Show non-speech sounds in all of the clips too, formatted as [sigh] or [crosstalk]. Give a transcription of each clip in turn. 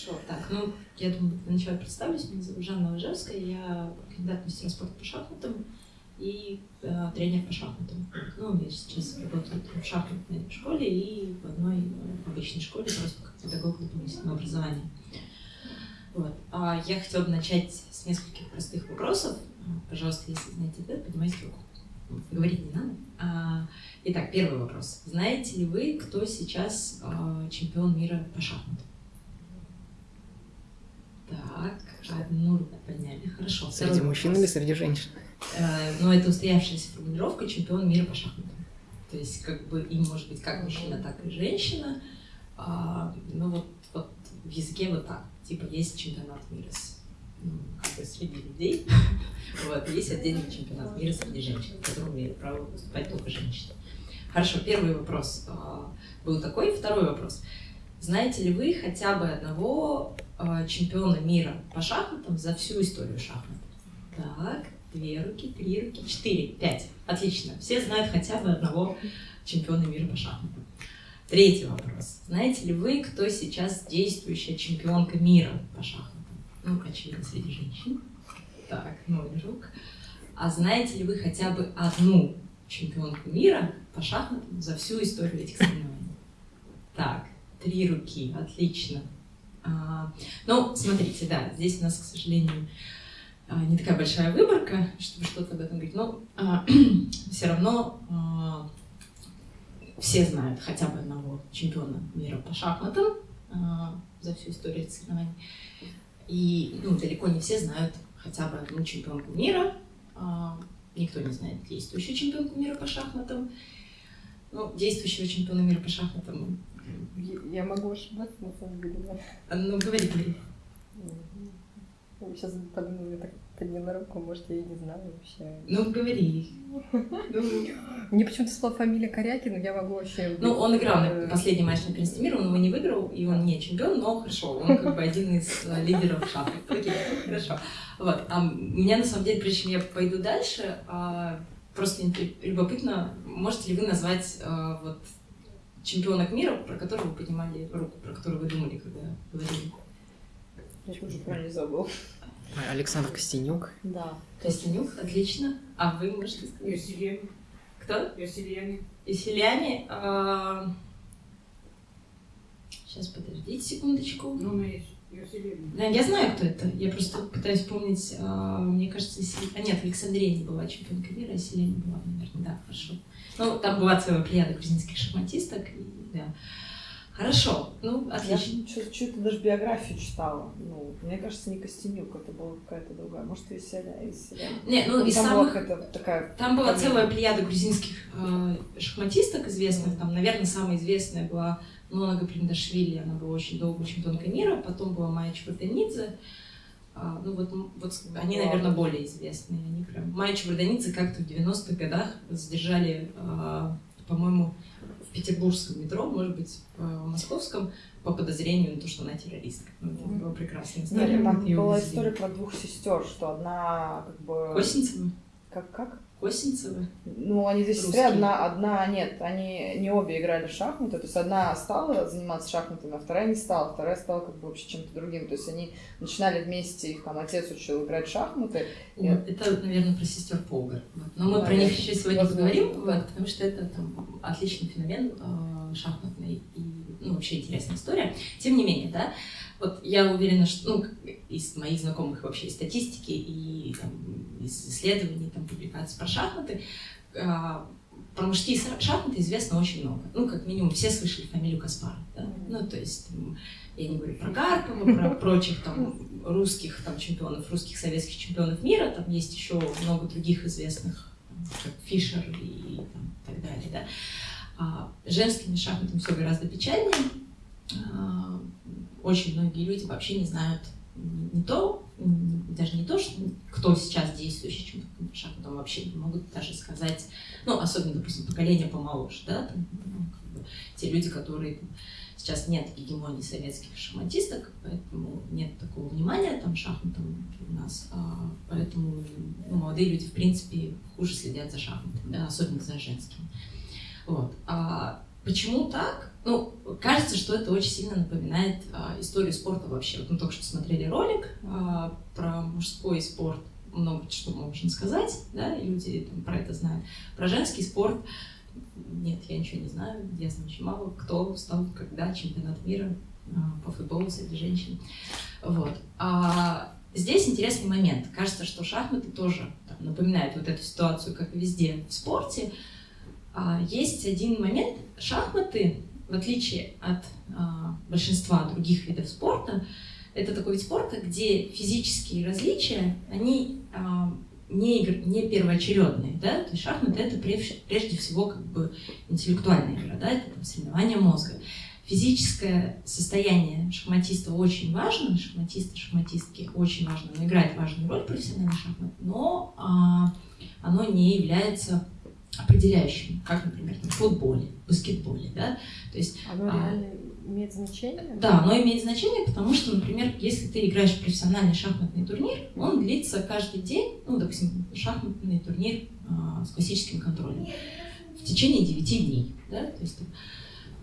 Хорошо, так, ну, я думаю, для представлюсь. Меня зовут Жанна Ложевская, я кандидат в мастера спорта по шахматам и э, тренер по шахматам. Ну, я сейчас работаю в шахматной школе и в одной э, обычной школе, просто как педагог дополнительного образования. Вот. А я хотела бы начать с нескольких простых вопросов. Пожалуйста, если знаете ответ, поднимайте руку. Говорить не надо. А, итак, первый вопрос. Знаете ли вы, кто сейчас а, чемпион мира по шахматам? Так, одну руку подняли. Хорошо. Среди мужчин или среди женщин? Э, Но это устоявшаяся формулировка чемпион мира по шахматам. То есть, как бы им может быть как мужчина, так и женщина. А, ну вот, вот в языке вот так. Типа есть чемпионат мира с, ну, как бы среди людей. [laughs] Вот, есть отдельный чемпионат мира среди женщин, в котором имеют право выступать только женщины. Хорошо, первый вопрос а, был такой. Второй вопрос. Знаете ли вы хотя бы одного а, чемпиона мира по шахматам за всю историю шахмат? Так, две руки, три руки, четыре, пять. Отлично. Все знают хотя бы одного чемпиона мира по шахматам. Третий вопрос. Знаете ли вы, кто сейчас действующая чемпионка мира по шахматам? Ну, очевидно, среди женщин. Так, ноль рук. А знаете ли вы хотя бы одну чемпионку мира по шахматам за всю историю этих соревнований? Так, три руки, отлично. А, ну, смотрите, да, здесь у нас, к сожалению, а, не такая большая выборка, чтобы что-то об этом говорить, но [clears throat] все равно а, все знают хотя бы одного чемпиона мира по шахматам а, за всю историю соревнований. И ну, далеко не все знают хотя бы одну чемпионку мира. А, Никто не знает действующую чемпионку мира по шахматам. Ну, действующего чемпиона мира по шахматам. Я- Я могу ошибаться, на самом деле, да. а, Ну, говори, говори. Сейчас подумала, так подняла руку, может, я и не знаю вообще. Ну, говори. Ну, Мне почему-то слова фамилия Корякин, но я могу вообще... Ну, он играл на Э, последний матч на первенстве мира, он его не выиграл, и он не чемпион, но хорошо, он как бы один из э, лидеров шахмат. Окей, хорошо. Вот, а меня на самом деле, прежде чем я пойду дальше, а, просто любопытно, можете ли вы назвать а, вот чемпионок мира, про которого вы поднимали руку, про которую вы думали, когда говорили? Я тоже правильно забыл. Александр Костенюк. Да. Костянюк, отлично. А вы можете сказать? Юсильяне. Кто? Юсильяне. И селяне. Сейчас, подождите секундочку. Ну, мы есть. Юсильяне. Да, я знаю, кто это. Я просто пытаюсь вспомнить. а, мне кажется, Сел- а, нет, Александрия не была чемпионкой мира, а Селения была, наверное. Да, хорошо. Ну, там была целая плеяда грузинских шахматисток. И, да. Хорошо. Ну, Я отлично. что-то даже биографию читала. Ну, мне кажется, не Костенюк, это была какая-то другая. Может, из селя, из селя. Не, ну, из там самых... была такая... Там была целая плеяда грузинских э, шахматисток известных. Там, наверное, самая известная была Нона Гаприндашвили. Она была очень долго чемпионкой мира. Потом была Майя Чварданидзе. А, ну вот, вот они, наверное, более известные. Они прям... Майя Чварданидзе как-то в 90-х годах задержали, а, по-моему, в петербургском метро, может быть, в московском, по подозрению на то, что она террористка. Ну, это Мгм. была прекрасная Нет, история. там Её была увезли. история про двух сестер, что одна как бы... Косинцева? Как, как? Косинцева? Ну, они две сестры, одна, одна, нет, они не обе играли в шахматы, то есть одна стала заниматься шахматами, а вторая не стала, вторая стала как бы вообще чем-то другим, то есть они начинали вместе, их там отец учил играть в шахматы, Вот, это, наверное, про сестер Полгар. Но мы про Наверное. них еще сегодня поговорим, вот, потому что это там, отличный феномен э, шахматный и ну, вообще интересная история. Тем не менее, да, вот я уверена, что ну, из моих знакомых вообще из статистики и там, из исследований, там, публикаций про шахматы, э, про мужские ша- шахматы известно очень много. Ну, как минимум, все слышали фамилию Каспаров. Да? Ну, то есть, там, я не говорю про Карпова, про прочих там русских там чемпионов, русских советских чемпионов мира. Там есть еще много других известных, там, как Фишер и там, так далее. Да? А женскими шахматами все гораздо печальнее. А, Очень многие люди вообще не знают не то, даже не то, что, кто сейчас действующий чемпион по шахматам, вообще не могут даже сказать, ну, особенно, допустим, поколение помоложе, да, там, ну, как бы, те люди, которые сейчас нет гегемонии советских шахматисток, поэтому нет такого внимания там шахматам у нас, а, поэтому ну, молодые люди, в принципе, хуже следят за шахматами, да, особенно за женскими. Вот. А почему так? Ну, кажется, что это очень сильно напоминает а, историю спорта вообще. Вот мы только что смотрели ролик а, про мужской спорт, много что можно сказать, да, люди там, про это знают. Про женский спорт нет, я ничего не знаю, я знаю очень мало, кто стал когда чемпионат мира а, по футболу среди женщин. Вот. А здесь интересный момент. Кажется, что шахматы тоже там, напоминают вот эту ситуацию, как везде в спорте. А, есть один момент. Шахматы, в отличие от а, большинства других видов спорта, это такой вид спорта, где физические различия, они а, не, не первоочередные, да, то есть шахматы это прежде, всего как бы интеллектуальная игра, да, это там, соревнование мозга. Физическое состояние шахматиста очень важно, шахматисты, шахматистки очень важно, оно играет важную роль в профессиональной шахмате, но а, оно не является определяющим, как, например, в футболе, баскетболе, да, то есть... Оно а, реально имеет значение? Да, оно имеет значение, потому что, например, если ты играешь в профессиональный шахматный турнир, он длится каждый день, ну, допустим, шахматный турнир а, с классическим контролем, в течение 9 дней, да, то есть,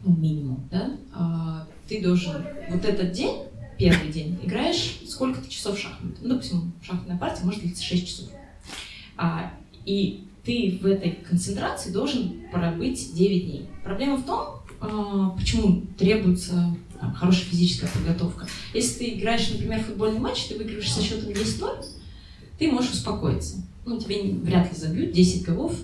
ну, минимум, да, а, ты должен вот этот день, первый день, играешь сколько-то часов шахмат. Ну, допустим, шахматная партия может длиться 6 часов. А, и ты в этой концентрации должен пробыть 9 дней. Проблема в том, а, почему требуется там, хорошая физическая подготовка. Если ты играешь, например, футбольный матч, ты выигрываешь со счетом 10-0, ты можешь успокоиться. Ну, тебе вряд ли забьют 10 голов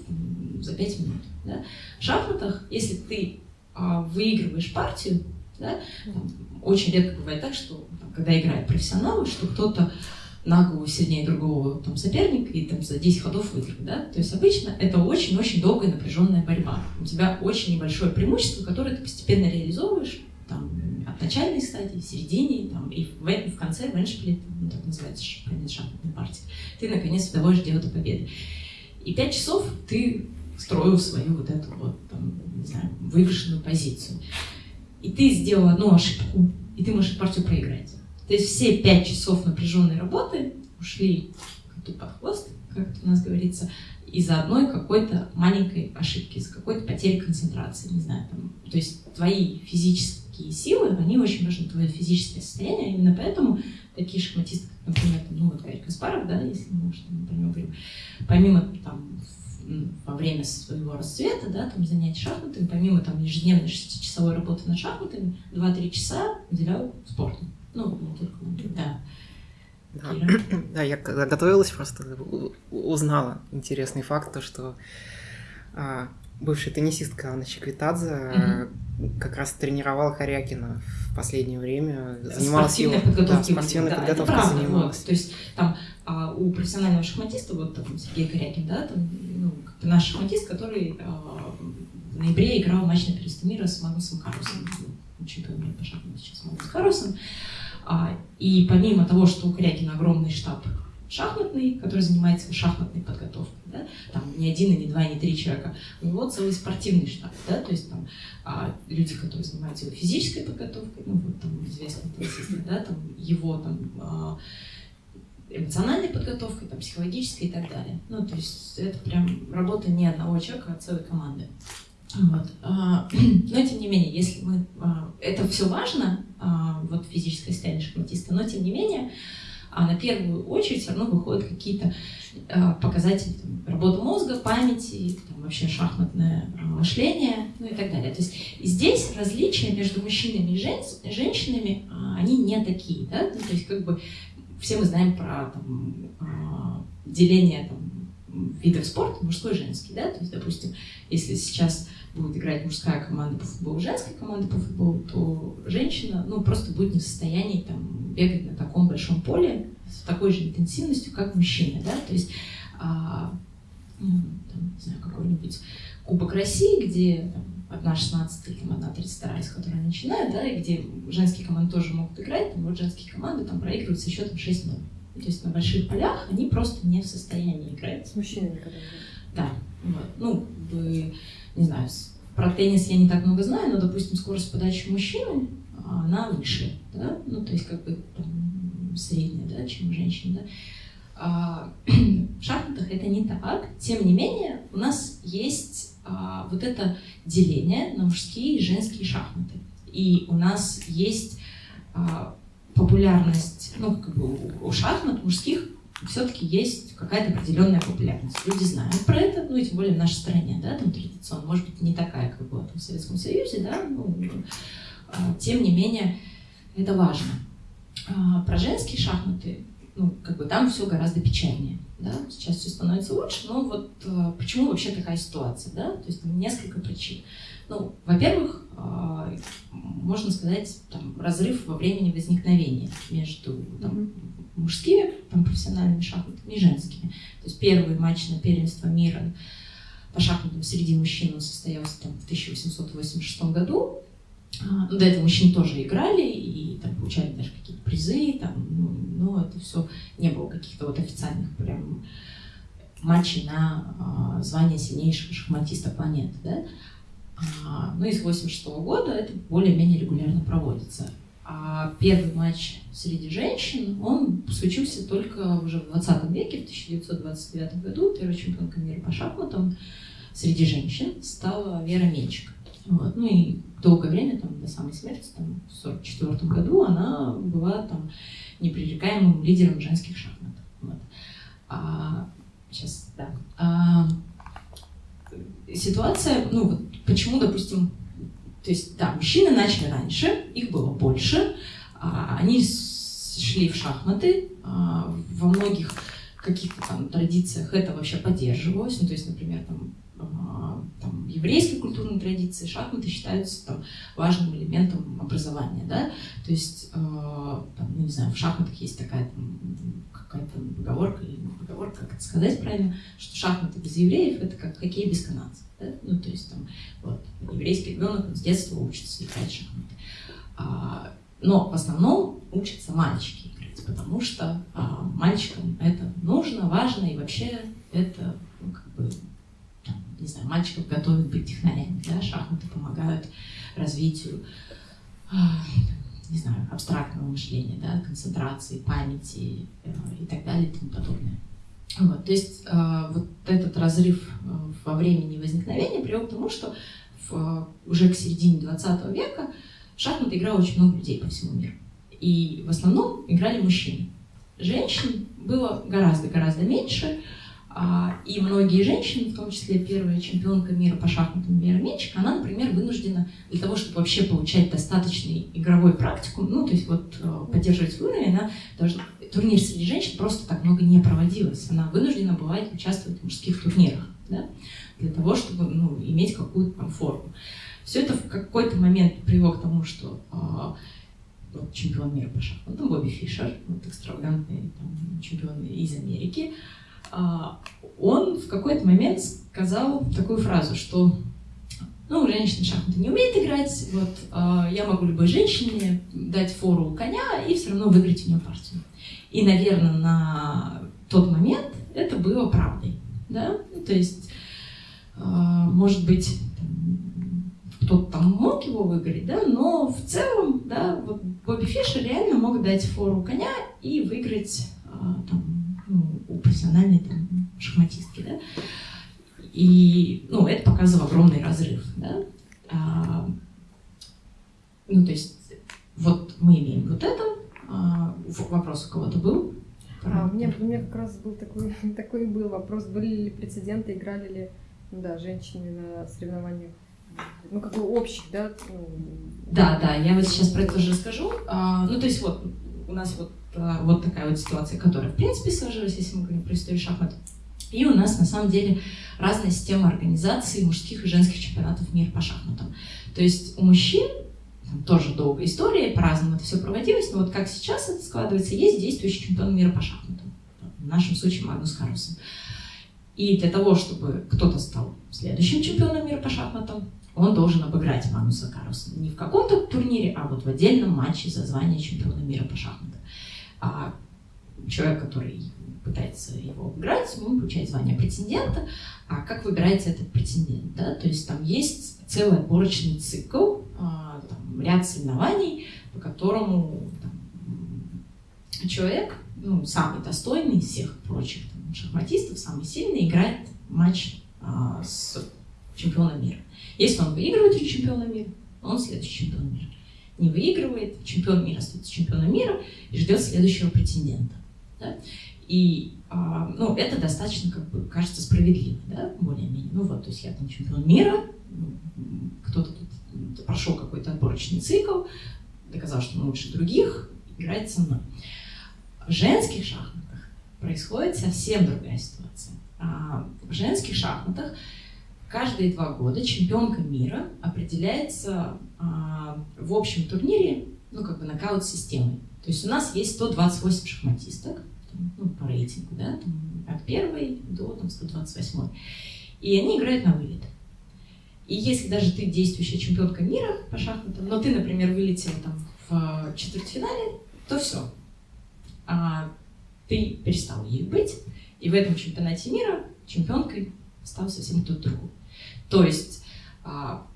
за 5 минут. Да? В шахматах, если ты а, выигрываешь партию, да, там, очень редко бывает так, что там, когда играют профессионалы, что кто-то на голову сильнее другого там, соперника и там, за 10 ходов выиграть. Да? То есть обычно это очень-очень долгая напряженная борьба. У тебя очень небольшое преимущество, которое ты постепенно реализовываешь там, от начальной стадии, середине, там, и в, в конце, в эндшпиле, ну, так называется, конец шахматной партии, ты наконец доводишь дело до победы. И пять часов ты строил свою вот эту вот, там, не знаю, вывешенную позицию. И ты сделал одну ошибку, и ты можешь партию проиграть. То есть все пять часов напряженной работы ушли коту под хвост, как это у нас говорится, из-за одной какой-то маленькой ошибки, из-за какой-то потери концентрации, не знаю, там. То есть твои физические силы, они очень важны, твое физическое состояние, именно поэтому такие шахматисты, как, например, там, ну, вот Гарри Каспаров, да, если мы там, про него говорим, помимо там во время своего расцвета, да, там занятий шахматами, помимо там ежедневной шестичасовой работы над шахматами, 2-3 часа уделял спорту. Ну, да. Да. да, я когда готовилась, просто узнала интересный факт, то, что а, бывшая теннисистка Анна Чеквитадзе mm-hmm. как раз тренировала Харякина в последнее время, занималась его... Да, спортивной да, подготовкой правда, занималась. Вот, то есть там а, у профессионального шахматиста, вот там Сергей Корякин, да, там, ну, наш шахматист, который а, в ноябре играл матч на первенстве мира с Магнусом Карлосом, по шахматам сейчас Магнус Карлсон. А, и помимо того, что у Корякина огромный штаб шахматный, который занимается шахматной подготовкой, да, там не один, и не два, и не три человека, у него целый спортивный штаб, да, то есть там а, люди, которые занимаются его физической подготовкой, ну вот там известные теннисисты, да, там его там а, эмоциональной подготовкой, там, психологической и так далее. Ну, то есть это прям работа не одного человека, а целой команды. Вот. А, [clears throat] но тем не менее, если мы... А, это все важно, а, вот физическое состояние шахматиста, но тем не менее, на первую очередь все равно выходят какие-то показатели там, работы мозга, памяти, там, вообще шахматное мышление, ну и так далее. То есть здесь различия между мужчинами и жен... женщинами, они не такие, да, ну, то есть как бы все мы знаем про там, деление там, видов спорта, мужской и женский, да, то есть, допустим, если сейчас будет играть мужская команда по футболу, женская команда по футболу, то женщина, ну, просто будет не в состоянии там бегать на таком большом поле с такой же интенсивностью, как мужчина, да, то есть, а, ну, там, не знаю, какой-нибудь Кубок России, где там, одна 16 или там, одна 32, с которой начинают, да, и где женские команды тоже могут играть, там вот женские команды там проигрывают со счетом 6-0. То есть на больших полях они просто не в состоянии играть. С мужчинами когда Да. Вот. Ну, вы не знаю, про теннис я не так много знаю, но, допустим, скорость подачи мужчины, она выше, да, ну, то есть как бы там, средняя, да, чем у женщин, да. А, [clears throat] в шахматах это не так. Тем не менее, у нас есть а, вот эта деление на мужские и женские шахматы. И у нас есть а, популярность, ну, как бы у шахмат мужских все-таки есть какая-то определенная популярность. Люди знают про это, ну и тем более в нашей стране, да, там традиционно, может быть, не такая, как была в Советском Союзе, да, ну, а, тем не менее, это важно. А, про женские шахматы, ну, как бы там все гораздо печальнее, да, сейчас все становится лучше, но вот а, почему вообще такая ситуация, да, то есть там несколько причин. Ну, во-первых, а, можно сказать, там, разрыв во времени возникновения между там, мужскими там, профессиональными шахматами и женскими. То есть первый матч на первенство мира по шахматам среди мужчин состоялся там, в 1886 году. А, ну, до этого мужчины тоже играли и там, получали даже какие-то призы, там, ну, но это все не было каких-то вот официальных прям матчей на э, звание сильнейшего шахматиста планеты. Да? А, ну и с 86 года это более-менее регулярно проводится. А первый матч среди женщин, он случился только уже в 20 веке, в 1929 году. Первой чемпионкой мира по шахматам среди женщин стала Вера Менчик. Вот. Ну и долгое время, там, до самой смерти, там, в 1944 году, она была там непререкаемым лидером женских шахмат. Вот. А, сейчас, да. А, ситуация, ну вот почему, допустим, то есть, да, мужчины начали раньше, их было больше, а, они шли в шахматы, а, во многих каких-то там традициях это вообще поддерживалось, ну, то есть, например, там там, еврейской культурной традиции шахматы считаются там, важным элементом образования, да, то есть, э, там, ну, не знаю, в шахматах есть такая какая-то поговорка, или поговорка, как это сказать правильно, что шахматы без евреев это как хоккей без канадцев, да? ну, то есть, там, вот, еврейский ребенок с детства учится играть в шахматы. А, но в основном учатся мальчики играть, потому что а, мальчикам это нужно, важно, и вообще это ну, как бы не знаю, мальчиков готовят быть технарями, да, шахматы помогают развитию, а, не знаю, абстрактного мышления, да, концентрации, памяти э, и так далее и тому подобное. Вот, то есть э, вот этот разрыв э, во времени возникновения привел к тому, что в, уже к середине 20 века в шахматы играло очень много людей по всему миру. И в основном играли мужчины. Женщин было гораздо-гораздо меньше, а, и многие женщины, в том числе первая чемпионка мира по шахматам Вера Менчик, она, например, вынуждена для того, чтобы вообще получать достаточный игровой практику, ну, то есть вот э, поддерживать свой уровень, она должна... Турнир среди женщин просто так много не проводилось. Она вынуждена бывает участвовать в мужских турнирах, да, для того, чтобы ну, иметь какую-то там форму. Все это в какой-то момент привело к тому, что э, вот, чемпион мира по шахматам Бобби Фишер, вот экстравагантный там, чемпион из Америки, а, он в какой-то момент сказал такую фразу, что ну, женщина шахматы не умеет играть, вот, а, я могу любой женщине дать фору коня и все равно выиграть у нее партию. И, наверное, на тот момент это было правдой, да, ну, то есть, а, может быть, кто-то там мог его выиграть, да, но в целом, да, вот Бобби Фишер реально мог дать фору коня и выиграть там, ну, у профессиональной там, шахматистки, да, и, ну, это показывало огромный разрыв, да. А, ну, то есть, вот мы имеем вот это, а, вопрос у кого-то был? А, у, меня, у меня как раз был такой, [laughs] такой был вопрос, были ли прецеденты, играли ли ну, да, женщины на соревнованиях ну, как бы общих, да? Ну, да, да, я вот сейчас про это тоже расскажу. А, ну, то есть вот у нас вот вот такая вот ситуация, которая в принципе сложилась, если мы говорим про историю шахмат. И у нас на самом деле разная система организации мужских и женских чемпионатов мира по шахматам. То есть у мужчин там тоже долгая история, по-разному это все проводилось, но вот как сейчас это складывается, есть действующий чемпион мира по шахматам. В нашем случае Магнус Карлсон. И для того, чтобы кто-то стал следующим чемпионом мира по шахматам, он должен обыграть Магнуса Карлсона. Не в каком-то турнире, а вот в отдельном матче за звание чемпиона мира по шахматам а человек, который пытается его обыграть, он получает звание претендента. А как выбирается этот претендент? Да? То есть там есть целый отборочный цикл, а, там, ряд соревнований, по которому там, человек, ну, самый достойный из всех прочих там, шахматистов, самый сильный, играет матч а, с чемпиона мира. Если он выигрывает у чемпиона мира, он следующий чемпион мира. Не выигрывает, чемпион мира остается чемпионом мира и ждет следующего претендента. Да? И а, ну, это достаточно, как бы, кажется, справедливо, да, более-менее. Ну вот, то есть я там чемпион мира, кто-то тут прошел какой-то отборочный цикл, доказал, что он лучше других, играет со мной. В женских шахматах происходит совсем другая ситуация. А, в женских шахматах каждые два года чемпионка мира определяется а, в общем турнире, ну, как бы нокаут-системой. То есть у нас есть 128 шахматисток, ну, по рейтингу, да, там, от первой до там, 128. И они играют на вылет. И если даже ты действующая чемпионка мира по шахматам, но ты, например, вылетела там в четвертьфинале, то все. А ты перестал ей быть, и в этом чемпионате мира чемпионкой стал совсем кто-то другой. То есть а,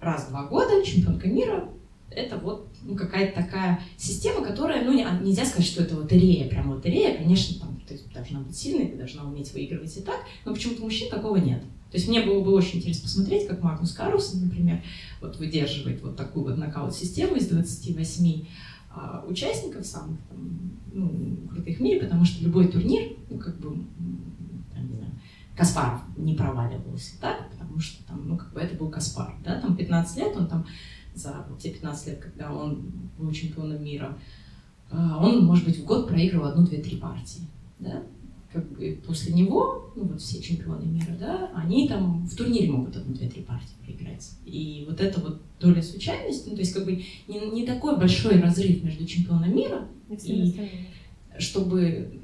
раз в два года чемпионка мира это вот ну, какая-то такая система, которая, ну, нельзя сказать, что это лотерея, прям лотерея, конечно, там, ты должна быть сильной, ты должна уметь выигрывать и так, но почему-то мужчин такого нет. То есть мне было бы очень интересно посмотреть, как Магнус Карлсон, например, вот выдерживает вот такую вот нокаут-систему из 28 а, участников самых там, ну, крутых в мире, потому что любой турнир, ну, как бы, Каспаров не проваливался так, потому что там, ну, как бы это был Каспар, да, там 15 лет он там за те 15 лет, когда он был чемпионом мира, а, он, может быть, в год проигрывал одну, две, три партии, да, как бы после него, ну вот все чемпионы мира, да, они там в турнире могут одну, две, три партии проиграть. И вот эта вот доля случайности, ну то есть как бы не, не такой большой разрыв между чемпионом мира и, и чтобы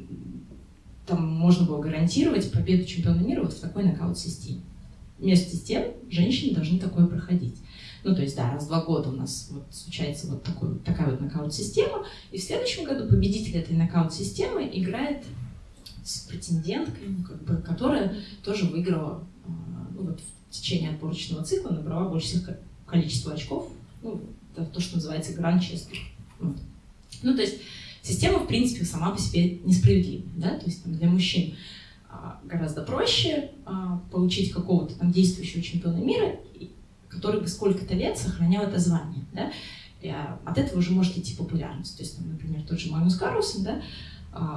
там можно было гарантировать победу чемпиона мира вот в такой нокаут-системе. Вместе с тем, женщины должны такое проходить. Ну, то есть, да, раз в два года у нас вот случается вот такой, такая вот нокаут-система, и в следующем году победитель этой нокаут-системы играет с претенденткой, ну, как бы, которая тоже выиграла а, ну, вот, в течение отборочного цикла, набрала больше всех количество очков, ну, то, что называется гран-честер. Вот. Ну, то есть система, в принципе, сама по себе несправедливая, да, то есть там, для мужчин а, гораздо проще а, получить какого-то там действующего чемпиона мира, который бы сколько-то лет сохранял это звание, да, а, от этого уже может идти популярность. То есть, там, например, тот же Магнус Карлсон, да,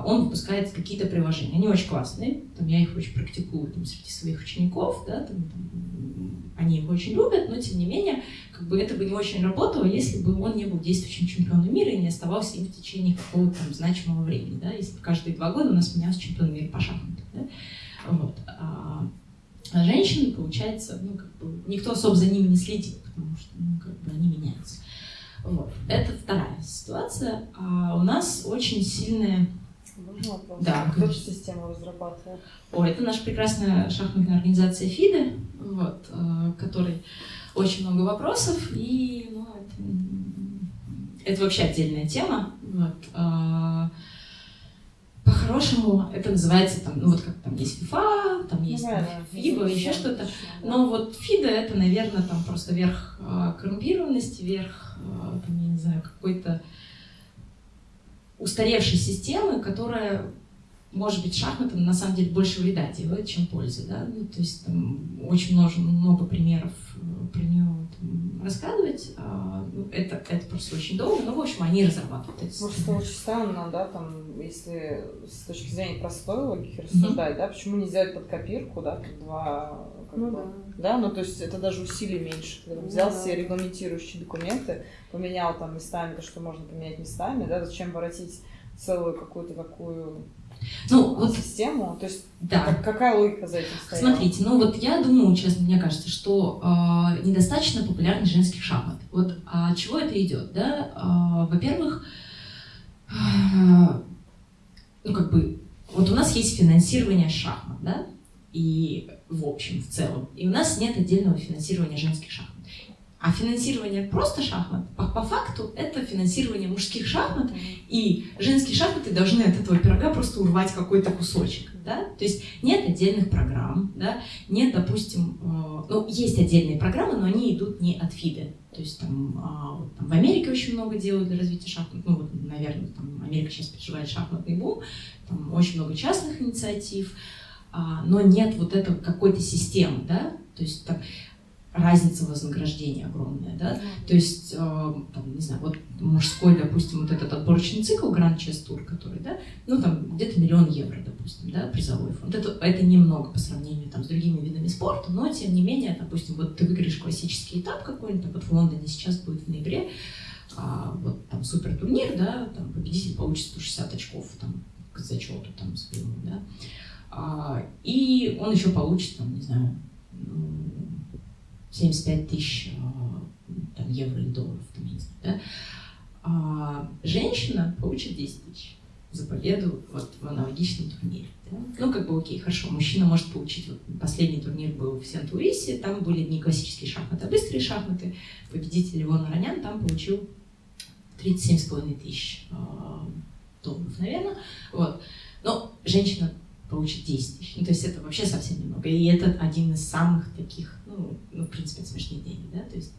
он выпускает какие-то приложения. Они очень классные, там, я их очень практикую там, среди своих учеников, да, там, там, они их очень любят, но тем не менее, как бы это бы не очень работало, если бы он не был действующим чемпионом мира и не оставался им в течение какого-то там значимого времени, да, если бы каждые два года у нас менялся чемпион мира по шахматам, да, вот. А, а женщины, получается, ну, как бы, никто особо за ними не следит, потому что, ну, как бы они меняются. Вот. Это вторая ситуация. А у нас очень сильная можно вопрос? Да. Кто эту систему разрабатывал? О, это наша прекрасная шахматная организация ФИДы, вот, э, которой очень много вопросов, и ну, это, это вообще отдельная тема. Вот, э, по-хорошему это называется там, ну вот как там есть FIFA, там есть ну, там, FIBA, еще что-то. Но вот ФИДа это, наверное, там просто верх э, коррумпированности, верх, э, там, я не знаю, какой-то устаревшей системы, которая, может быть, шахматам на самом деле больше вреда делает, чем пользы. Да? Ну, то есть там очень много, много примеров э, про нее там, рассказывать. А, ну, это, это просто очень долго, но, в общем, они разрабатывают эти Может, это очень странно, да, там, если с точки зрения простой логики рассуждать, mm-hmm. да, почему не сделать под копирку, да, два ну, бы, да. да, ну то есть это даже усилий меньше. Когда ну, взял да. все регламентирующие документы, поменял там местами то, что можно поменять местами, да, зачем воротить целую какую-то такую ну, вот, систему? То есть да. как, какая логика за этим стоит? Смотрите, ну вот я думаю, честно, мне кажется, что э, недостаточно популярный женских шахмат. Вот от чего это идет, да? Э, во-первых, э, ну как бы, вот у нас есть финансирование шахмат, да? И в общем, в целом. И у нас нет отдельного финансирования женских шахмат. А финансирование просто шахмат, по, по факту, это финансирование мужских шахмат, и женские шахматы должны от этого пирога просто урвать какой-то кусочек. Да? То есть нет отдельных программ, да? нет, допустим, э, ну, есть отдельные программы, но они идут не от ФИДы. То есть там, э, там в Америке очень много делают для развития шахмат, ну, вот, наверное, там Америка сейчас переживает шахматный бум, там очень много частных инициатив, а, но нет вот этого какой-то системы, да, то есть там разница вознаграждения огромная, да, то есть, э, там, не знаю, вот мужской, допустим, вот этот отборочный цикл Grand Chess Tour, который, да, ну, там, где-то миллион евро, допустим, да, призовой фонд, это, это немного по сравнению, там, с другими видами спорта, но, тем не менее, допустим, вот ты выиграешь классический этап какой-нибудь, вот в Лондоне сейчас будет в ноябре, а, вот там супер турнир, да, там победитель получит 160 очков, там, к зачету, там, своему, да, а, и он еще получит, там, не знаю, 75 тысяч а, там, евро или долларов, там, я не знаю, да? а женщина получит 10 тысяч за победу вот, в аналогичном турнире. Да? Ну, как бы окей, хорошо, мужчина может получить, вот, последний турнир был в Сент-Луисе, там были не классические шахматы, а быстрые шахматы. Победитель Иван Ранян там получил 37,5 тысяч э, долларов, наверное. Вот. Но женщина получит 10 тысяч. Ну, то есть это вообще совсем немного. И это один из самых таких, ну, ну в принципе, смешные деньги, да, то есть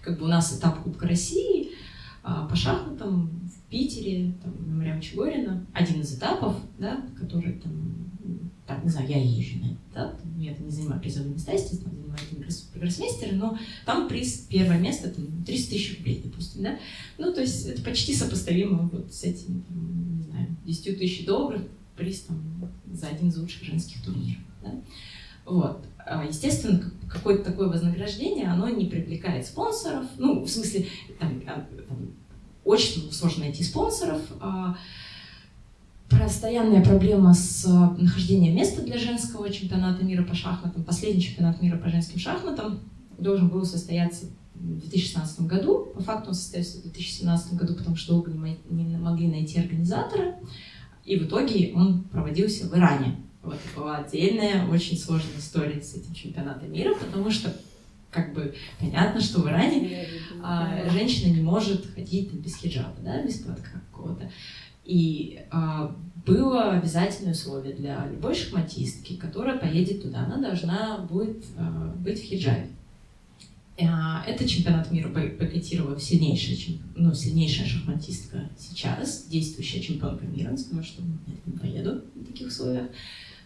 как бы у нас этап Кубка России а, по шахматам в Питере, там, Марьям Чегорина, один из этапов, да, который там, так, не знаю, я езжу на этот этап, я это не занимаю призовые места, естественно, занимаю гроссмейстеры, но там приз, первое место, там, 300 тысяч рублей, допустим, да, ну, то есть это почти сопоставимо вот с этим, там, не знаю, 10 тысяч долларов, приз там, за один из лучших женских турниров. Да? Вот. А, естественно, какое-то такое вознаграждение, оно не привлекает спонсоров. Ну, в смысле, там, а, там, очень сложно найти спонсоров. А, постоянная проблема с нахождением места для женского чемпионата мира по шахматам. Последний чемпионат мира по женским шахматам должен был состояться в 2016 году. По факту он состоялся в 2017 году, потому что долго не могли найти организатора. И в итоге он проводился в Иране. Вот была отдельная, очень сложная история с этим чемпионатом мира, потому что как бы понятно, что в Иране а, женщина не может ходить без хиджаба, да, без платка какого-то. И а, было обязательное условие для любой шахматистки, которая поедет туда, она должна будет а, быть в хиджабе. А, это чемпионат мира бойкотировала сильнейшая, ну, сильнейшая шахматистка сейчас, действующая чемпионка мира, сказала, что я не поеду в таких условиях.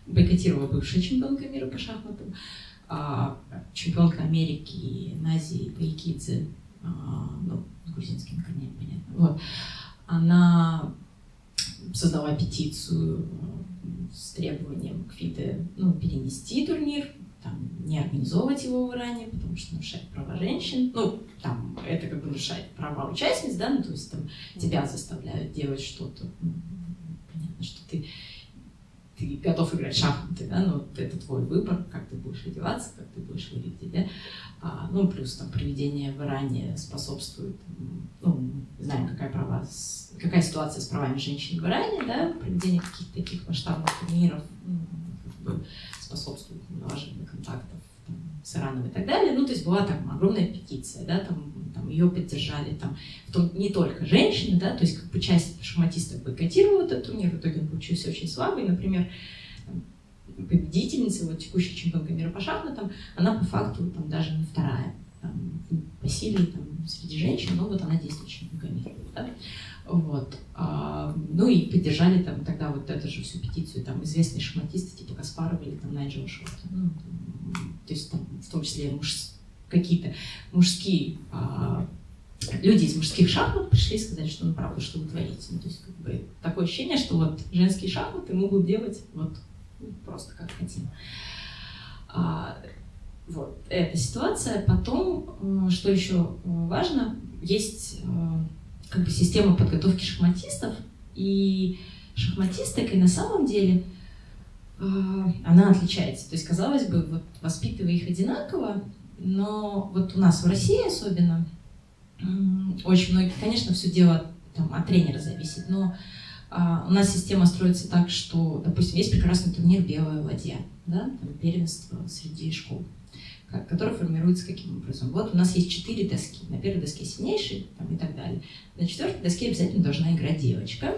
Бойкотировала бывшая чемпионка мира по шахматам, а, чемпионка Америки Нази Пайкидзе, а, ну, с грузинским корнем, понятно. Вот. Она создала петицию с требованием к ФИДе ну, перенести турнир там, не организовывать его в Иране, потому что нарушает права женщин. Ну, там, это как бы нарушает права участниц, да, ну, то есть там тебя заставляют делать что-то. Ну, понятно, что ты, ты готов играть в шахматы, да, но это твой выбор, как ты будешь одеваться, как ты будешь выглядеть, да. А, ну, плюс там проведение в Иране способствует, ну, знаем, какая права, какая ситуация с правами женщин в Иране, да, проведение каких-то таких масштабных турниров, ну, как бы, способствует налаживанию контактов там, с Ираном и так далее. Ну, то есть была там огромная петиция, да, там, там ее поддержали, там, в том, не только женщины, да, то есть как бы часть шахматистов бойкотировала этот турнир, в итоге он получился очень слабый, например, победительница, вот текущая чемпионка мира по шахматам, она по факту там даже не вторая там, по силе там, среди женщин, но вот она действующая чемпионка мира. Да? Вот. Ну и поддержали там тогда вот эту же всю петицию там известные шахматисты типа Каспарова или там Найджела Шорта. Ну, то есть там в том числе муж, какие-то мужские а, люди из мужских шахмат пришли и сказали, что ну правда, что вы творите. Ну, то есть как бы такое ощущение, что вот женские шахматы могут делать вот просто как хотим. А, вот эта ситуация. Потом, что еще важно, есть как бы система подготовки шахматистов, и шахматисток, и на самом деле э, она отличается. То есть, казалось бы, вот воспитывая их одинаково, но вот у нас в России особенно очень многие, конечно, все дело там, от тренера зависит, но э, у нас система строится так, что, допустим, есть прекрасный турнир «Белая ладья», да, там, первенство среди школ который формируется каким образом. Вот у нас есть четыре доски. На первой доске сильнейший там, и так далее. На четвертой доске обязательно должна играть девочка.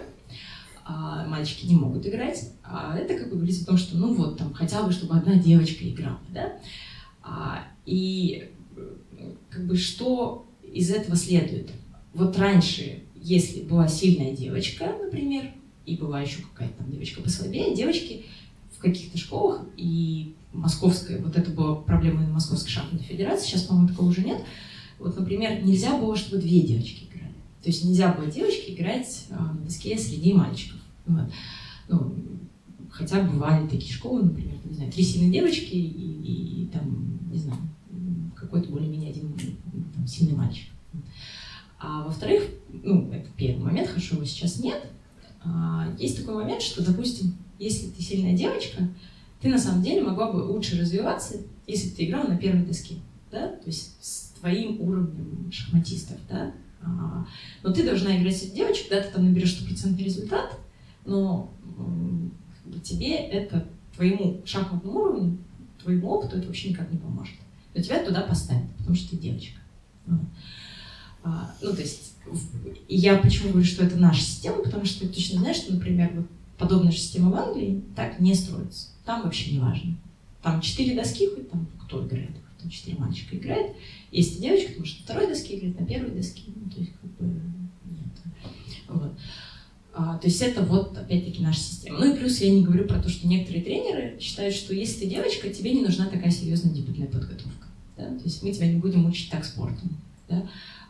А мальчики не могут играть. А это как бы говорится о том, что ну вот там хотя бы, чтобы одна девочка играла. Да? А, и как бы что из этого следует? Вот раньше, если была сильная девочка, например, и была еще какая-то там девочка послабее, девочки в каких-то школах и московская, вот это была проблема Московской шахматной федерации, сейчас, по-моему, такого уже нет. Вот, например, нельзя было, чтобы две девочки играли. То есть нельзя было девочке играть а, на доске среди мальчиков. Вот. Ну, хотя бывали такие школы, например, не знаю, три сильные девочки и, и, и там, не знаю, какой-то более-менее один там, сильный мальчик. А во-вторых, ну, это первый момент, хорошо, его сейчас нет. А, есть такой момент, что, допустим, если ты сильная девочка, ты на самом деле могла бы лучше развиваться, если бы ты играла на первой доске, да, то есть с твоим уровнем шахматистов, да. А, но ты должна играть с девочек, да, ты там наберешь стопроцентный результат, но тебе это, твоему шахматному уровню, твоему опыту это вообще никак не поможет. Но тебя туда поставят, потому что ты девочка. А, ну, то есть, я почему говорю, что это наша система, потому что ты точно знаешь, что, например, вот подобная система в Англии так не строится. Там вообще не важно. Там четыре доски, хоть там кто играет, там четыре мальчика играет. Если девочка, то может на второй доске играть, на первой доске. Ну, то есть, как бы, нет. Вот. А, то есть это вот, опять-таки, наша система. Ну и плюс я не говорю про то, что некоторые тренеры считают, что если ты девочка, тебе не нужна такая серьезная дебютная подготовка. Да? То есть мы тебя не будем учить так спорту. Да?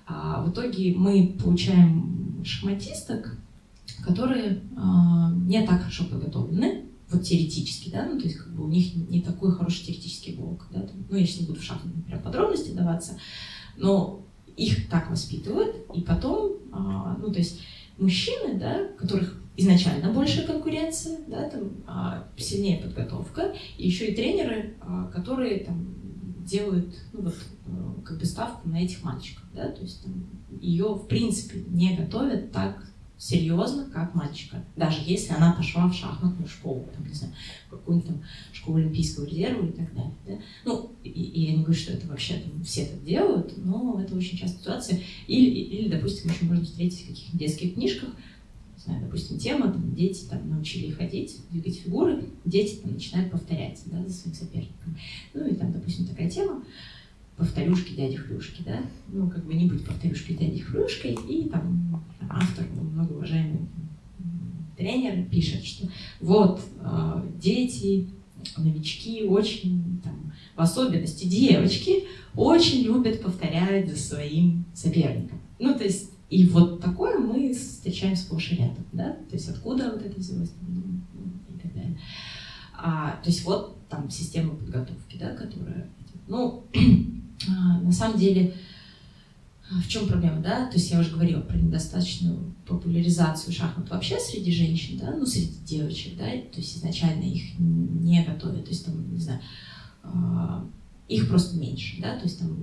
А в итоге мы получаем шахматисток, которые а, не так хорошо подготовлены, вот теоретически, да, ну, то есть как бы у них не такой хороший теоретический блок, да, там, ну, я сейчас не буду в шахматы, например, подробности даваться, но их так воспитывают, и потом, а, ну, то есть мужчины, да, которых изначально большая конкуренция, да, там а, сильнее подготовка, и еще и тренеры, а, которые там делают, ну вот, а, как бы ставку на этих мальчиков, да, то есть там, ее в принципе не готовят так серьезно, как мальчика, даже если она пошла в шахматную школу, там, не знаю, какую-нибудь там школу Олимпийского резерва и так далее. Да? Ну, и, и я не говорю, что это вообще там, все так делают, но это очень частая ситуация. Или, или допустим, еще можно встретить в каких-то детских книжках, не знаю, допустим, тема, там, дети там, научили ходить, двигать фигуры, дети там, начинают повторять да, за своим соперником. Ну и там, допустим, такая тема, повторюшки дяди Хрюшки, да, ну, как бы не быть повторюшкой дяди Хрюшкой, и там автор, многоуважаемый тренер пишет, что вот э, дети, новички очень, там, в особенности девочки, очень любят повторять за своим соперником. Ну, то есть, и вот такое мы встречаем сплошь и рядом, да, то есть откуда вот это взялось, ну, и так далее. А, то есть вот там система подготовки, да, которая, ну, [clears throat] на самом деле, а, в чем проблема, да? То есть я уже говорила про недостаточную популяризацию шахмат вообще среди женщин, да, ну, среди девочек, да, то есть изначально их не готовят, то есть там, не знаю, а, их просто меньше, да, то есть там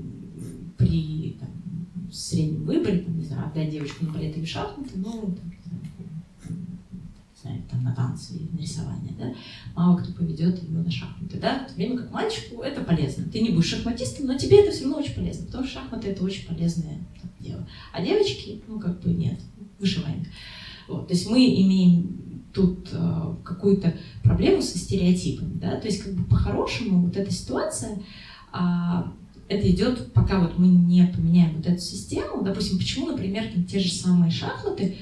при там, среднем выборе, там, не знаю, отдать девочку на балет или шахматы, ну, там, знаю, там, на танцы или на рисование, да, мало кто поведет ее на шахматы, да, в то время как мальчику это полезно. Ты не будешь шахматистом, но тебе это все равно очень полезно, потому что шахматы это очень полезное так, дело. А девочки, ну, как бы нет, вышиваем. Вот, то есть мы имеем тут э, какую-то проблему со стереотипами, да, то есть как бы по-хорошему вот эта ситуация, э, это идет, пока вот мы не поменяем вот эту систему, допустим, почему, например, там, те же самые шахматы,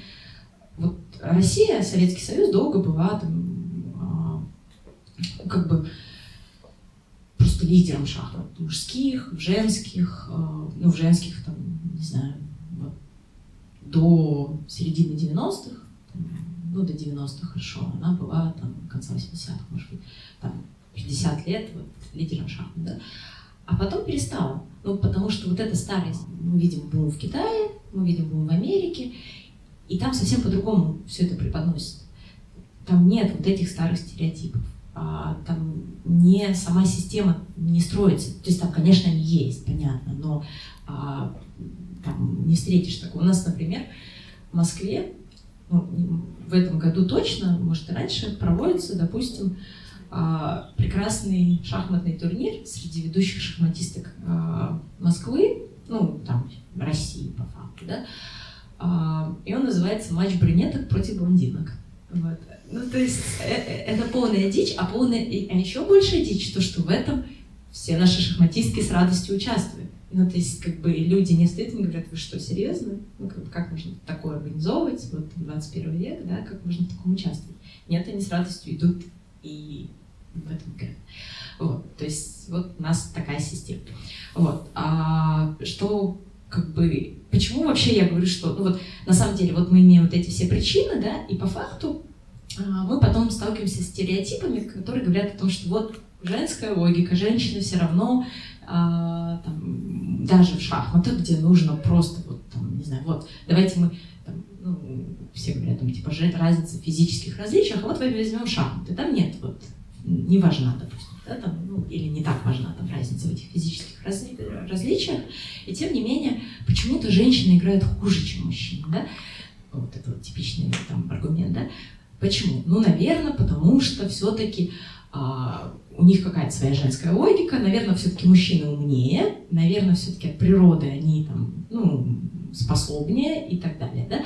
вот Россия, Советский Союз долго была там, а, как бы просто лидером шахмат мужских, женских, а, ну, в женских, там, не знаю, вот, до середины 90-х, ну, до 90-х хорошо, она была там конца 80-х, может быть, там 50 лет вот, лидером шахмат, да. А потом перестала. Ну, потому что вот эта старость, мы видим бум в Китае, мы видим бум в Америке, и там совсем по-другому все это преподносит. Там нет вот этих старых стереотипов. А, там не сама система не строится. То есть там, конечно, они есть, понятно, но а, там не встретишь такого. У нас, например, в Москве ну, в этом году точно, может и раньше, проводится, допустим, а, прекрасный шахматный турнир среди ведущих шахматисток а, Москвы, ну, там, России, по факту, да, и он называется «Матч брюнеток против блондинок». Вот. Ну, то есть э, э, это полная дичь, а, полная, а еще большая дичь, то, что в этом все наши шахматистки с радостью участвуют. Ну, то есть, как бы, люди не не говорят, вы что, серьезно? Ну, как, как можно такое организовывать, вот, 21 век, да, как можно в таком участвовать? Нет, они с радостью идут и в этом играют. Вот. нас такая система. Вот. А что как бы, почему вообще я говорю, что, ну вот, на самом деле, вот мы имеем вот эти все причины, да, и по факту а, мы потом сталкиваемся с стереотипами, которые говорят о том, что вот женская логика, женщины все равно а, там, даже в шахматах, где нужно просто вот там, не знаю, вот давайте мы там, ну, все говорят там типа разница в физических различиях, а вот возьмем шахматы, там нет вот не важна, допустим, да, там, ну, или не так важна там разница в этих физических разли различиях, и тем не менее почему-то женщины играют хуже, чем мужчины, да, вот это вот типичный там аргумент, да, почему? Ну, наверное, потому что все-таки а, у них какая-то своя женская логика, наверное, все-таки мужчины умнее, наверное, все-таки от природы они там, ну, способнее и так далее, да,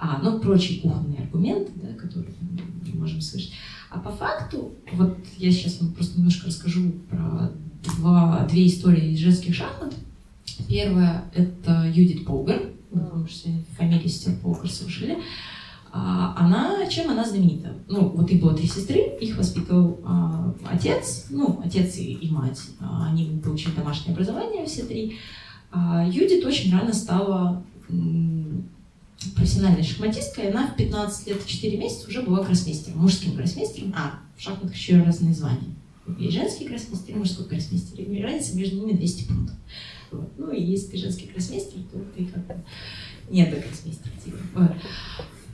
а, ну, прочие кухонные аргументы, да, которые мы можем слышать. А по факту, вот я сейчас вам просто немножко расскажу про два, две истории из женских шахмат. Первая — это Юдит Полгар, вы, может, фамилию сестер Полгар слышали. А, она, чем она знаменита? Ну, вот их было три сестры, их воспитывал а, отец, ну, отец и, и мать. А, они получили домашнее образование, все три. А, Юдит очень рано стала профессиональной шахматисткой, она в 15 лет и 4 месяца уже была гроссмейстером, мужским гроссмейстером. А, в шахматах еще разные звания. Есть женский гроссмейстер и мужской гроссмейстер. И разница между ними 200 пунктов. Вот. Ну и если ты женский гроссмейстер, то ты как бы не до гроссмейстера. Типа.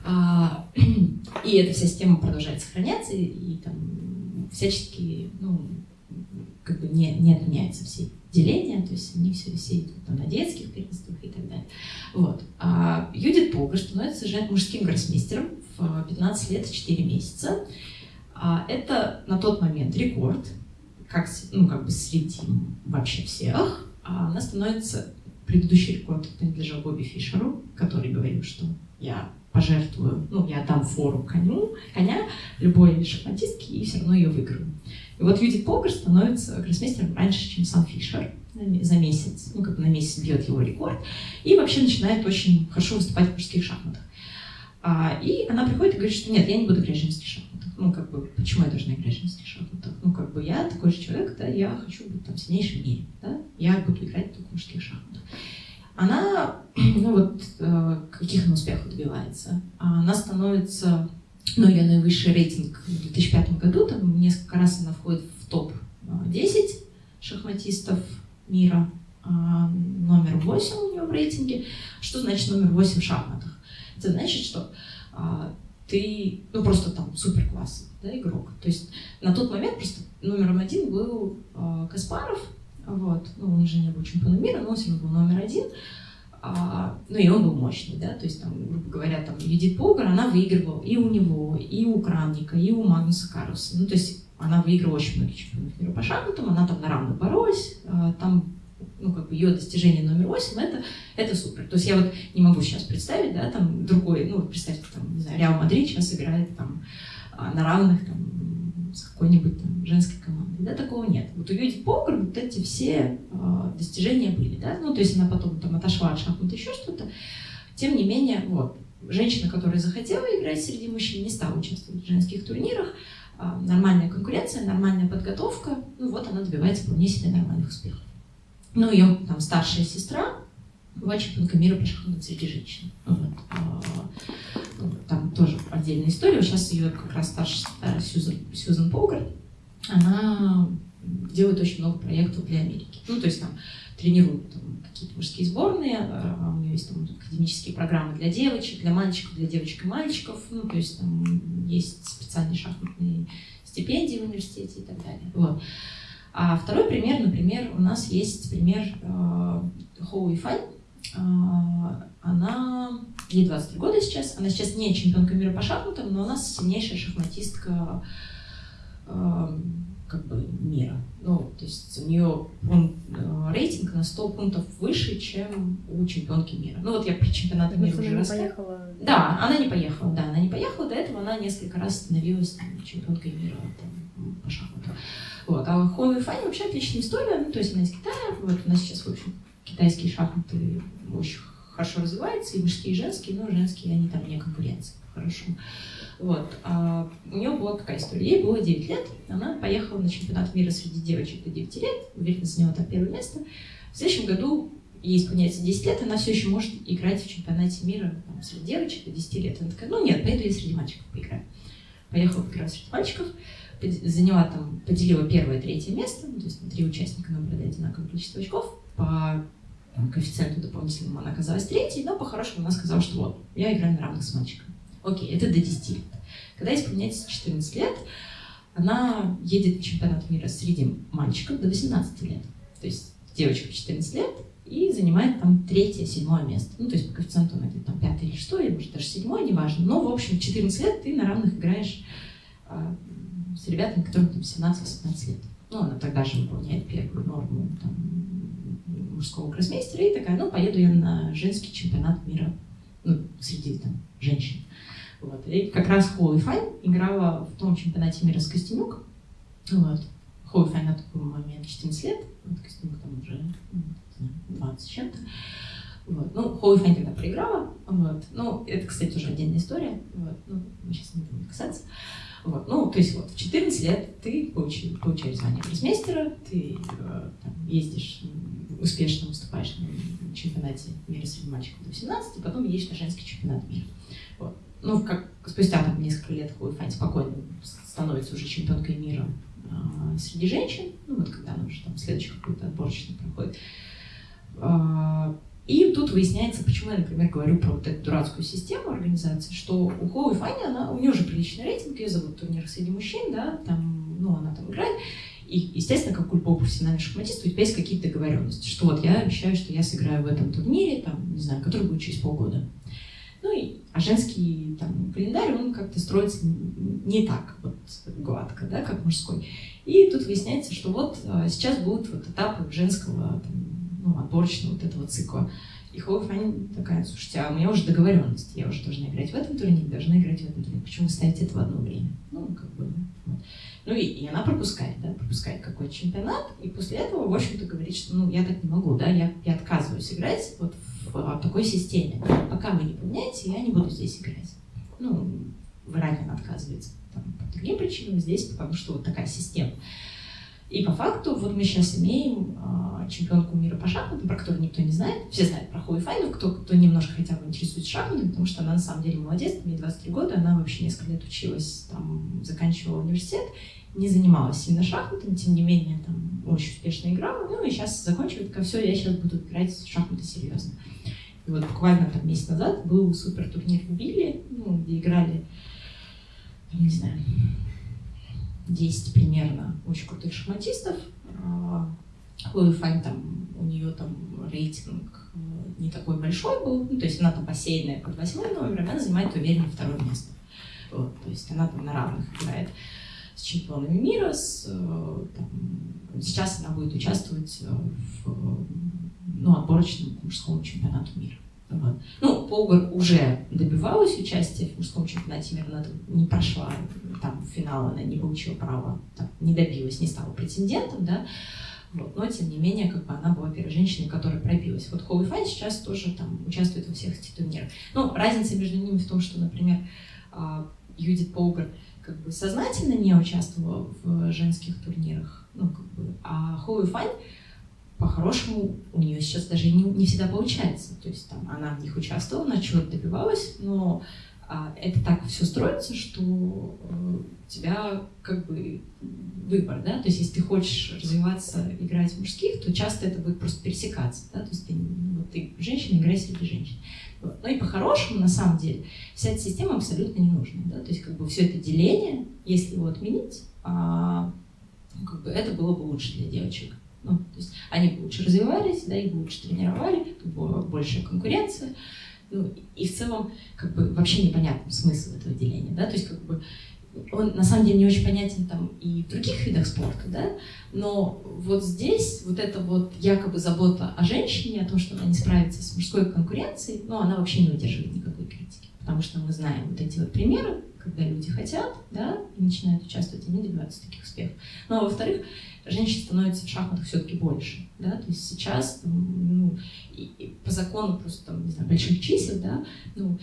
А, [clears throat] и эта вся система продолжает сохраняться, и, и там всячески, ну, как бы не, не отменяются все деления, то есть они все, идут там, на детских первенствах и так далее. Вот. А Юдит Полгар становится мужским гроссмейстером в 15 лет и 4 месяца. А это на тот момент рекорд, как, ну, как бы среди вообще всех. А она становится, предыдущий рекорд принадлежал Бобби Фишеру, который говорил, что я пожертвую, ну, я дам фору коню, коня любой шахматистке и все равно ее выиграю. И вот Юдит Полгар становится гроссмейстером раньше, чем сам Фишер за месяц, ну, как бы на месяц бьет его рекорд, и вообще начинает очень хорошо выступать в мужских шахматах. А, и она приходит и говорит, что нет, я не буду играть в женских шахматах. Ну, как бы, почему я должна играть в женских шахматах? Ну, как бы, я такой же человек, да, я хочу быть там сильнейшим в мире, да, я буду играть только в мужских шахматах она, [clears throat] ну вот, э, каких она успехов добивается? Она становится, ну, ее наивысший рейтинг в 2005 году, там несколько раз она входит в топ-10 шахматистов мира, а, номер 8 у нее в рейтинге. Что значит номер 8 в шахматах? Это значит, что а, ты, ну, просто там супер да, игрок. То есть на тот момент просто номером один был Каспаров, вот. Ну, он уже не был чемпионом мира, но он все равно был номер один. А, ну, и он был мощный, да, то есть, там, грубо говоря, там, Юдит Полгар, она выигрывала и у него, и у Крамника, и у Магнуса Карлсена. Ну, то есть, она выиграла очень многие чемпионов мира по шахматам, она там на равных боролась, а, там, ну, как бы ее достижение номер восемь, это, это супер. То есть, я вот не могу сейчас представить, да, там, другой, ну, представьте, там, не знаю, Реал Мадрид сейчас играет там а, на равных, там, с какой-нибудь там женской командой да, такого нет. Вот у Юди Покер вот эти все э, достижения были, да, ну, то есть она потом там отошла от шахмат еще что-то, тем не менее, вот, женщина, которая захотела играть среди мужчин, не стала участвовать в женских турнирах, э, нормальная конкуренция, нормальная подготовка, ну, вот она добивается вполне себе нормальных успехов. Ну, ее там старшая сестра, была чемпионка мира по шахматам среди женщин. Вот. А, ну, там тоже отдельная история. Сейчас ее как раз старшая Сьюзан, Сьюзан Полгард, она делает очень много проектов для Америки. Ну, то есть там тренирует там, какие-то мужские сборные, а у нее есть там академические программы для девочек, для мальчиков, для девочек и мальчиков, ну, то есть там есть специальные шахматные стипендии в университете и так далее. Вот. А второй пример, например, у нас есть пример э, Хоу Ифань. Э, она, ей 23 года сейчас, она сейчас не чемпионка мира по шахматам, но она сильнейшая шахматистка как бы мира. Ну, то есть у нее он, э, рейтинг на 100 пунктов выше, чем у чемпионки мира. Ну вот я про чемпионат мира уже рассказывала. Да, она не поехала, да, она не поехала. До этого она несколько раз становилась там, чемпионкой мира там, по шахмату. Вот. А Хуа Фани вообще отличная история. Ну, то есть она из Китая. Вот у нас сейчас, в общем, китайские шахматы очень хорошо развиваются, и мужские, и женские, но женские, они там не конкуренция хорошо. Вот. А у нее была какая история? Ей было 9 лет, она поехала на чемпионат мира среди девочек до 9 лет, уверенно заняла там первое место. В следующем году ей исполняется 10 лет, она все еще может играть в чемпионате мира там, среди девочек до 10 лет. Она такая, ну нет, поеду я среди мальчиков поиграю. Поехала поиграть среди мальчиков, заняла там, поделила первое, третье место, то есть три участника набрали одинаковое количество очков, по коэффициенту дополнительному она оказалась третьей, но по-хорошему она сказала, что вот, я играю на равных с мальчиком. Окей, это до 10 лет. Когда исполняется 14 лет, она едет на чемпионат мира среди мальчиков до 18 лет. То есть девочка 14 лет и занимает там третье, седьмое место. Ну, то есть по коэффициенту она где-то там пятое или шестое, или может даже седьмое, неважно. Но, в общем, 14 лет ты на равных играешь а, с ребятами, которым там 17-18 лет. Ну, она тогда же выполняет первую норму там, мужского гроссмейстера и такая, ну, поеду я на женский чемпионат мира ну, среди там женщин. Вот. И как раз Хоуи Файн играла в том чемпионате мира с Костенюк. Вот. Хоуи Файн на тот момент 14 лет, вот Костенюк там уже ну, 20 чем-то. Вот. Ну, Хоуи Файн тогда проиграла. Вот. Ну, это, кстати, уже отдельная история. Вот. Ну, мы сейчас не будем касаться. Вот. Ну, то есть вот в 14 лет ты получаешь, получаешь звание гроссмейстера, ты э, там, ездишь, успешно выступаешь на чемпионате мира среди мальчиков до 18, и потом едешь на женский чемпионат мира. Вот. Ну, как спустя там несколько лет Файн спокойно становится уже чемпионкой мира э, среди женщин, ну вот когда она уже там следующий какой-то отборочный проходит. Э, и тут выясняется, почему я, например, говорю про вот эту дурацкую систему организации, что у Хоуи Фанни, она, у нее уже приличный рейтинг, ее зовут турнир среди мужчин, да, там, ну, она там играет, и, естественно, как у любого профессионального шахматиста, у тебя есть какие-то договоренности, что вот я обещаю, что я сыграю в этом турнире, там, не знаю, который будет через полгода. Ну, и, а женский там, календарь, он как-то строится не так вот гладко, да, как мужской. И тут выясняется, что вот а, сейчас будут вот этапы женского там, ну, отборочного вот этого цикла. И Хоуфань такая, слушайте, а у меня уже договоренность, я уже должна играть в этом турнире, должна играть в этом турнире. Почему вы ставите это в одно время? Ну, как бы, вот. Ну и, и она пропускает, да, пропускает какой-то чемпионат, и после этого, в общем-то, говорит, что ну я так не могу, да, я, я отказываюсь играть вот в, в такой системе. Пока вы не поменяете, я не буду здесь играть. Ну, в Иране она отказывается там, по другим причинам, здесь потому что вот такая система. И по факту вот мы сейчас имеем э, чемпионку мира по шахматам, про которую никто не знает. Все знают про Хуи Файну, кто, кто немножко хотя бы интересуется шахматами, потому что она на самом деле молодец, ей 23 года, она вообще несколько лет училась, там, заканчивала университет, не занималась сильно шахматами, тем не менее, там, очень успешно играла, ну и сейчас закончивает, как все, я сейчас буду играть в шахматы серьезно. И вот буквально там месяц назад был супер турнир в Билли, ну, где играли, не знаю, 10 примерно очень крутых шахматистов. Хлоя Фань там, у нее там рейтинг э, не такой большой был, ну, то есть она там бассейная под восьмой номером, она занимает уверенно второе место. Вот, то есть она там на равных играет с чемпионами мира, с, э, там, сейчас она будет участвовать э, в ну, отборочном мужском чемпионату мира. Вот. Ну, Полгар уже добивалась участия в мужском чемпионате мира, она не прошла там финал, она не получила права, там, не добилась, не стала претендентом, да, вот. Но, тем не менее, как бы она была первой женщиной, которая пробилась. Вот Хоуи Файн сейчас тоже там участвует во всех этих турнирах. Ну, разница между ними в том, что, например, а, Юдит Полгар как бы сознательно не участвовала в женских турнирах, ну, как бы, а Хоуи Файн по-хорошему у нее сейчас даже не, не всегда получается. То есть там она в них участвовала, она чего-то добивалась, но это так все строится, что э, у тебя как бы выбор, да, то есть если ты хочешь развиваться, играть в мужских, то часто это будет просто пересекаться, да, то есть ты, вот ты женщина, играй среди женщин. Вот. Ну и по-хорошему, на самом деле, вся эта система абсолютно не нужна, да, то есть как бы все это деление, если его отменить, а, ну, как бы это было бы лучше для девочек. Ну, то есть они бы лучше развивались, да, их бы лучше тренировали, тут была большая конкуренция. Ну, и в целом, как бы, вообще непонятен смысл этого деления, да, то есть, как бы, он на самом деле не очень понятен там и в других видах спорта, да, но вот здесь вот эта вот якобы забота о женщине, о том, что она не справится с мужской конкуренцией, ну, она вообще не выдерживает никакой критики, потому что мы знаем вот эти вот примеры, когда люди хотят, да, и начинают участвовать, они добиваются таких успехов. Ну, а во-вторых, женщин становится в шахматах все-таки больше, да, то есть сейчас, ну, и, и по закону просто, там, не знаю, больших чисел, да, ну,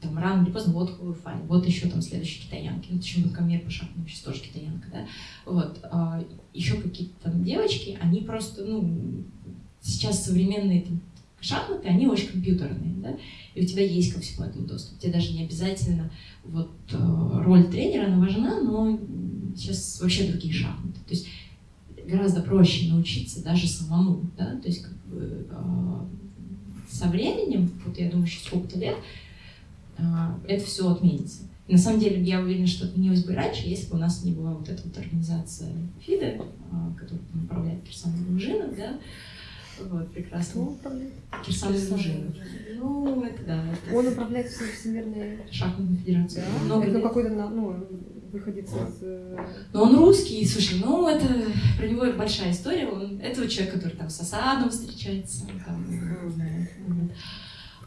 там рано или поздно вот Хуэфань, вот еще там следующие китаянки, чемпионка мира по шахматам, сейчас тоже китаянка, да, вот, а, еще какие-то там девочки, они просто, ну, сейчас современные там, шахматы, они очень компьютерные, да, и у тебя есть ко всему этому доступ. Тебе даже не обязательно вот э, роль тренера, она важна, но сейчас вообще другие шахматы. То есть гораздо проще научиться даже самому, да, то есть как бы э, со временем, вот я думаю, еще сколько-то лет, э, это все отменится. И на самом деле я уверена, что отменилось бы раньше, если бы у нас не была вот эта вот организация ФИДа, э, которая управляет Кирсан Лужинов, да, вот, прекрасно. Кто управляет? Кирсан Лужинов. Ну, это да. Это... Он управляет Всемирной шахматной федерацией. Да? Много это лет. какой-то, ну, выходец из... э, Но он русский, слушай, ну это про него большая история. Он, это вот человек, который там с Асадом встречается. Там, вот.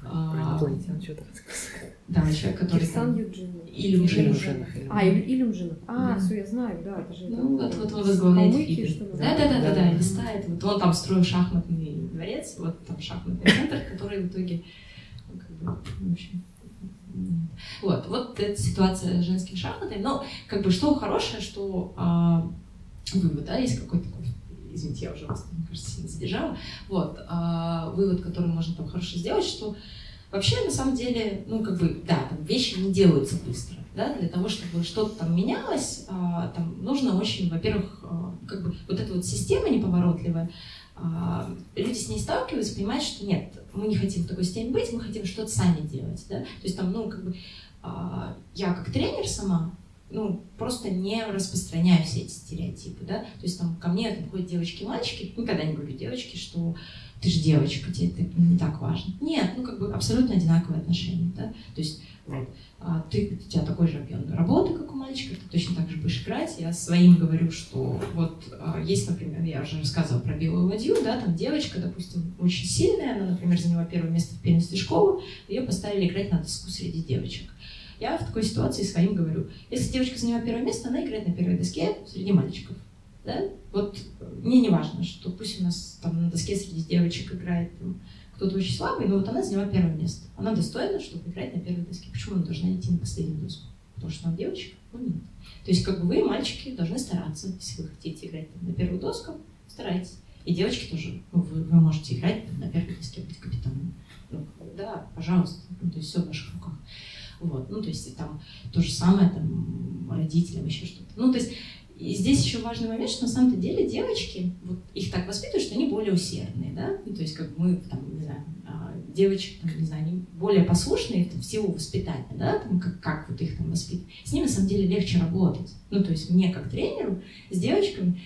Про А, инопланетян что-то рассказать. да, человек, который Кирсан. Юджинов. Илюмжинов. Илюмжинов, А, Илю- Илюмжинов. А, все, я знаю, да, это же... Ну, вот, вот он возглавляет ли? Да, да, да, да, Да. листает. Вот он там строил шахматный дворец, вот там шахматный центр, который в итоге, ну, как бы, в общем. Вот, вот эта ситуация с женскими шахматами. Но, как бы, что хорошее, что а, вывод, да, есть какой-то такой, извините, я уже вас, мне кажется, сильно задержала, вот, а, вывод, который можно там хорошо сделать, что Вообще, на самом деле, ну, как бы, да, там вещи не делаются быстро, да, для того, чтобы что-то там менялось, а, там нужно очень, во-первых, а, как бы вот эта вот система неповоротливая, а, люди с ней сталкиваются, понимают, что нет, мы не хотим в такой системе быть, мы хотим что-то сами делать, да, то есть там, ну, как бы, а, я как тренер сама, ну, просто не распространяю все эти стереотипы, да, то есть там ко мне там, ходят девочки и мальчики, никогда не говорю девочки, что ты же девочка, тебе это не так важно. Нет, ну как бы абсолютно одинаковые отношения, да, то есть а ты, у тебя такой же объем работы, как у мальчика, ты точно так же будешь играть. Я своим говорю, что вот а, есть, например, я уже рассказывала про белую ладью, да, там девочка, допустим, очень сильная, она, например, заняла первое место в первенстве школы, ее поставили играть на доску среди девочек. Я в такой ситуации своим говорю, если девочка заняла первое место, она играет на первой доске среди мальчиков. Да? Вот мне не важно, что пусть у нас там на доске среди девочек играет там, кто-то очень слабый, но вот она заняла первое место. Она достойна, чтобы играть на первой доске. Почему она должна идти на последнюю доску? Потому что она девочка? Ну нет. То есть как бы вы, мальчики, должны стараться, если вы хотите играть на первую доску, старайтесь. И девочки тоже, ну, вы, вы можете играть на первой доске, быть капитаном. Ну, да, пожалуйста, ну, то есть все в ваших руках. Вот, ну, то есть там то же самое, там, родителям еще что-то. Ну, то есть и здесь еще важный момент, что на самом-то деле девочки, вот их так воспитывают, что они более усердные, да, ну, то есть как мы, там, не знаю, а, девочек, там, не знаю, они более послушные там, в силу воспитания, да, там, как, как вот их там воспитывать. С ними, на самом деле, легче работать. Ну, то есть мне, как тренеру, с девочками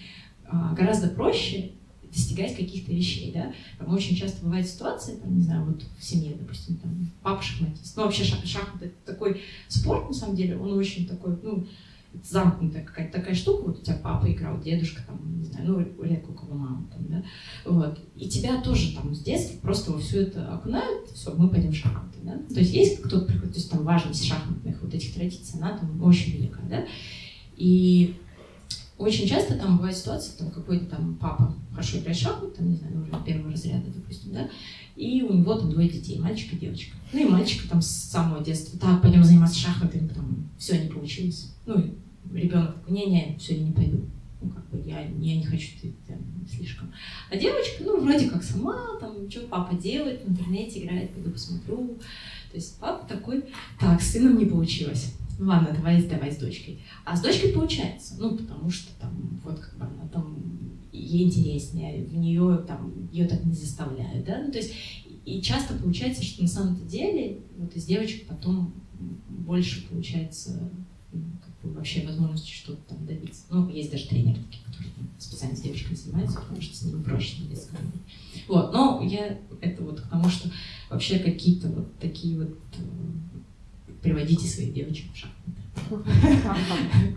а, гораздо проще достигать каких-то вещей, да. Там очень часто бывает ситуация, там, не знаю, вот в семье, допустим, там, папа шахматист. Ну, вообще шах, шахмат это такой спорт, на самом деле, он очень такой, ну, замкнутая какая-то такая штука, вот у тебя папа играл, дедушка там, не знаю, ну, редко у кого мама там, да, вот, и тебя тоже там с детства просто во все это окунают, все, мы пойдем в шахматы, да, то есть есть кто-то приходит, то есть там важность шахматных вот этих традиций, она там очень велика, да, и очень часто там бывает ситуация, там какой-то там папа хорошо играет в шахматы, там, не знаю, уже первого разряда, допустим, да, и у него там двое детей, мальчик и девочка. Ну и мальчик там с самого детства, так, пойдем заниматься шахматами, потом все не получилось. Ну ребенок не-не, все, я не пойду. Ну, как бы я, я не хочу, ты там, слишком. А девочка, ну, вроде как сама, там, что папа делает, в интернете играет, пойду посмотрю. То есть папа такой, так, с сыном не получилось. Ну ладно, давай, давай с дочкой. А с дочкой получается, ну, потому что там, вот как бы она там, ей интереснее, в нее там, ее так не заставляют, да, ну, то есть, и часто получается, что на самом-то деле, вот из девочек потом больше получается вообще возможности что-то там добиться. Ну, есть даже тренеры которые специально с девочками занимаются, потому что с ними проще на детском. Вот, но я это вот к тому, что вообще какие-то вот такие вот э, приводите своих девочек в шахматы. [laughs]